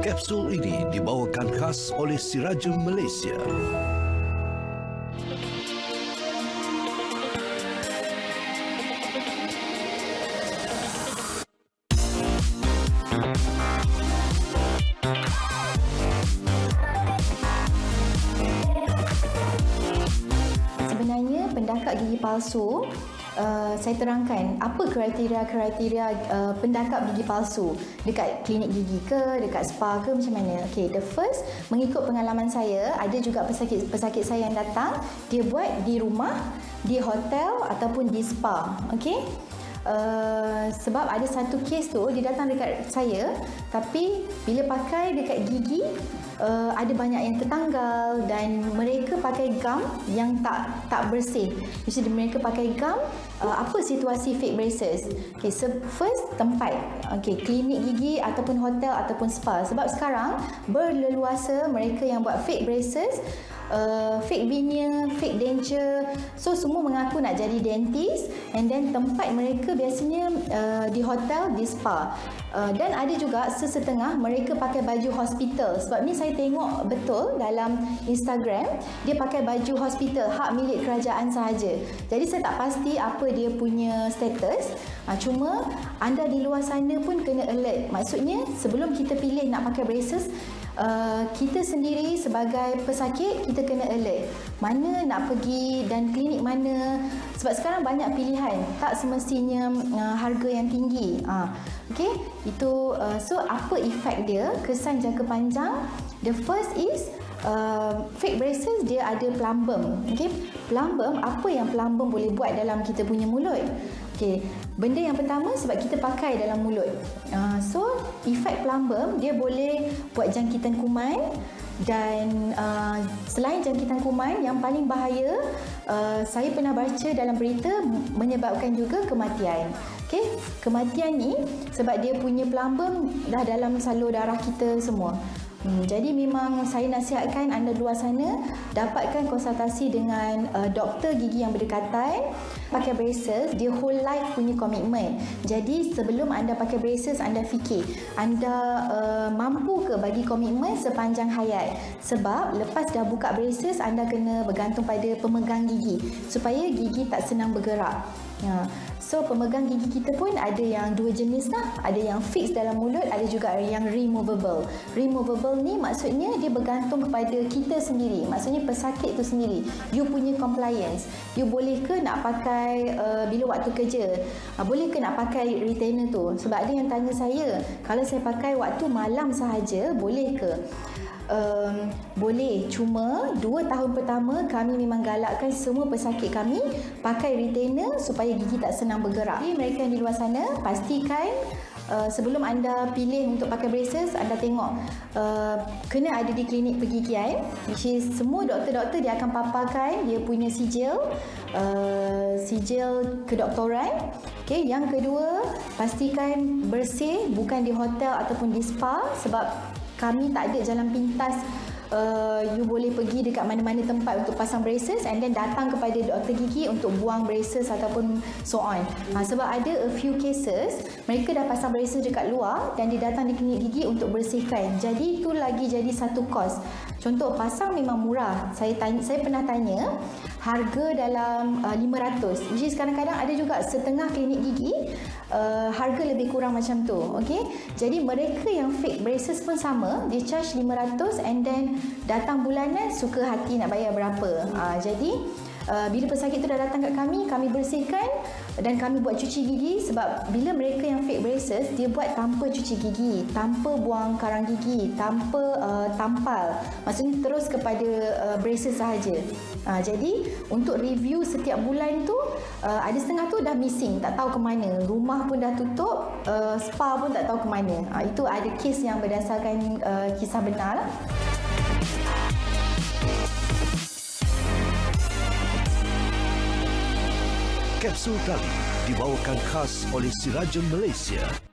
Kapsul ini dibawakan khas oleh Sirajul Malaysia. Sebenarnya pendakak gigi palsu Uh, saya terangkan apa kriteria-kriteria uh, pendakap gigi palsu dekat klinik gigi ke, dekat spa ke macam mana. Okay, the first mengikut pengalaman saya, ada juga pesakit-pesakit saya yang datang, dia buat di rumah, di hotel ataupun di spa. Okay. Uh, sebab ada satu kes tu dia datang dekat saya tapi bila pakai dekat gigi uh, ada banyak yang tertanggal dan mereka pakai gum yang tak tak bersih. Jadi mereka pakai gum uh, apa situasi fake braces? Okay, so first tempat. Okay, klinik gigi ataupun hotel ataupun spa. Sebab sekarang berleluasa mereka yang buat fake braces uh, fake veneer, fake denture. So semua mengaku nak jadi dentist and then tempat mereka biasanya uh, di hotel, di spa. Uh, dan ada juga sesetengah mereka pakai baju hospital. Sebab ni saya tengok betul dalam Instagram dia pakai baju hospital hak milik kerajaan sahaja. Jadi saya tak pasti apa dia punya status. Uh, cuma anda di luar sana pun kena alert. Maksudnya sebelum kita pilih nak pakai braces Uh, kita sendiri sebagai pesakit kita kena alert. Mana nak pergi dan klinik mana? Sebab sekarang banyak pilihan. Tak semestinya uh, harga yang tinggi. Uh, okey? Itu uh, so apa efek dia? Kesan jangka panjang. The first is Uh, fake braces dia ada plumbum okey? Plumbum apa yang plumbum boleh buat dalam kita punya mulut okey. Benda yang pertama sebab kita pakai dalam mulut. Uh, so efek plumbum dia boleh buat jangkitan kuman dan uh, selain jangkitan kuman yang paling bahaya uh, saya pernah baca dalam berita menyebabkan juga kematian. Okey? Kematian ni sebab dia punya plumbum dah dalam salur darah kita semua Hmm, jadi memang saya nasihatkan anda luar sana dapatkan konsultasi dengan uh, doktor gigi yang berdekatan pakai braces dia whole life punya komitmen jadi sebelum anda pakai braces anda fikir anda uh, mampu ke bagi komitmen sepanjang hayat? Sebab lepas dah buka braces anda kena bergantung pada pemegang gigi supaya gigi tak senang bergerak. Ya. So pemegang gigi kita pun ada yang dua jenis lah. Ada yang fix dalam mulut, ada juga yang removable. Removable ni maksudnya dia bergantung kepada kita sendiri. Maksudnya pesakit tu sendiri. You punya compliance. You boleh ke nak pakai uh, bila waktu kerja? Uh, boleh ke nak pakai retainer tu? Sebab ada yang tanya saya, kalau saya pakai waktu malam sahaja, boleh ke? Um, boleh. Cuma dua tahun pertama kami memang galakkan semua pesakit kami pakai retainer supaya gigi tak senang bergerak. Jadi mereka yang di luar sana pastikan Uh, sebelum anda pilih untuk pakai braces, anda tengok uh, kena ada di klinik pergigian which is semua doktor-doktor dia akan paparkan dia punya sijil uh, sijil kedoktoran. Okay, yang kedua, pastikan bersih bukan di hotel ataupun di spa sebab kami tak ada jalan pintas uh, you boleh pergi dekat mana-mana tempat untuk pasang braces and then datang kepada doktor gigi untuk buang braces ataupun so on. Ha, sebab ada a few cases mereka dah pasang braces dekat luar dan dia datang di klinik gigi untuk bersihkan. Jadi itu lagi jadi satu kos. Contoh pasang memang murah. Saya tanya, saya pernah tanya harga dalam uh, 500. Which is kadang-kadang ada juga setengah klinik gigi uh, harga lebih kurang macam tu. Okay? Jadi mereka yang fake braces pun sama. Dia charge 500 and then datang bulanan suka hati nak bayar berapa. Uh, jadi uh, bila pesakit tu dah datang kat kami, kami bersihkan dan kami buat cuci gigi sebab bila mereka yang fake braces dia buat tanpa cuci gigi tanpa buang karang gigi tanpa uh, tampal. Maksudnya terus kepada uh, braces sahaja. Uh, jadi untuk review setiap bulan tu uh, ada setengah tu dah missing tak tahu ke mana. Rumah pun dah tutup uh, spa pun tak tahu ke mana. Uh, itu ada kes yang berdasarkan uh, kisah benar. lah. Kapsul tali dibawakan khas oleh Sirajul Malaysia.